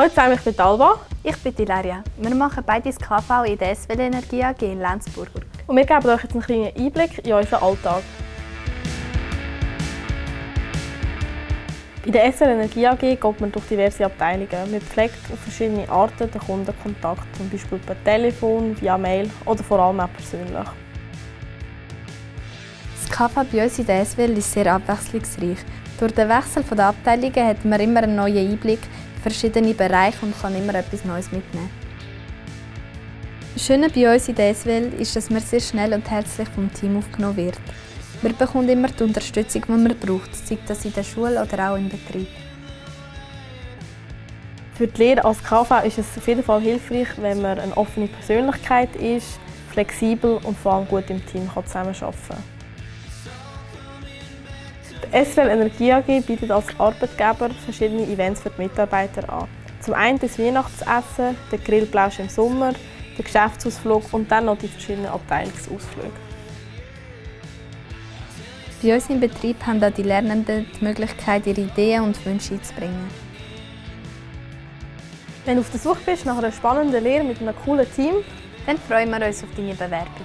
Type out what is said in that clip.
Hallo zusammen, ich bin Alba. Ich bin Ilaria. Wir machen beide das KV in der SWL Energie AG in Lenzburg. Und wir geben euch jetzt einen kleinen Einblick in unseren Alltag. Bei der SWL Energie AG geht man durch diverse Abteilungen. Man pflegt auf verschiedene Arten den Kundenkontakt, zum Beispiel per Telefon, via Mail oder vor allem auch persönlich. Das KV bei uns in der SWL ist sehr abwechslungsreich. Durch den Wechsel der Abteilungen hat man immer einen neuen Einblick in verschiedene Bereiche und kann immer etwas Neues mitnehmen. Das Schöne bei uns in der SWL ist, dass man sehr schnell und herzlich vom Team aufgenommen wird. Man bekommt immer die Unterstützung, die man braucht, sei das in der Schule oder auch im Betrieb. Für die Lehre als KV ist es auf jeden Fall hilfreich, wenn man eine offene Persönlichkeit ist, flexibel und vor allem gut im Team zusammenarbeiten kann. SWL Energie AG bietet als Arbeitgeber verschiedene Events für die Mitarbeiter an. Zum einen das Weihnachtsessen, der Grillplausch im Sommer, der Geschäftsausflug und dann noch die verschiedenen Abteilungsausflüge. Bei uns im Betrieb haben auch die Lernenden die Möglichkeit, ihre Ideen und Wünsche einzubringen. Wenn du auf der Suche bist nach einer spannenden Lehre mit einem coolen Team, dann freuen wir uns auf deine Bewerbung.